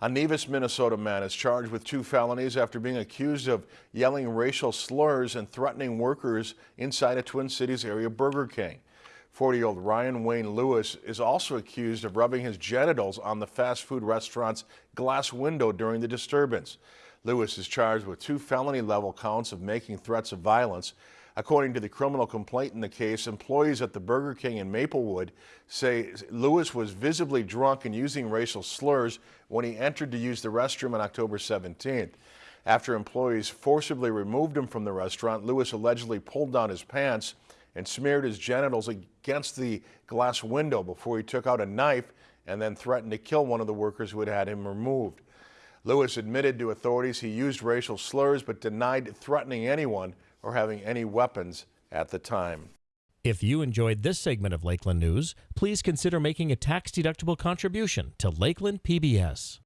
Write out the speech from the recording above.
A Nevis, Minnesota man is charged with two felonies after being accused of yelling racial slurs and threatening workers inside a Twin Cities area Burger King. 40-year-old Ryan Wayne Lewis is also accused of rubbing his genitals on the fast food restaurant's glass window during the disturbance. Lewis is charged with two felony level counts of making threats of violence. According to the criminal complaint in the case, employees at the Burger King in Maplewood say Lewis was visibly drunk and using racial slurs when he entered to use the restroom on October 17th. After employees forcibly removed him from the restaurant, Lewis allegedly pulled down his pants and smeared his genitals against the glass window before he took out a knife and then threatened to kill one of the workers who had had him removed. Lewis admitted to authorities he used racial slurs but denied threatening anyone or having any weapons at the time. If you enjoyed this segment of Lakeland News, please consider making a tax-deductible contribution to Lakeland PBS.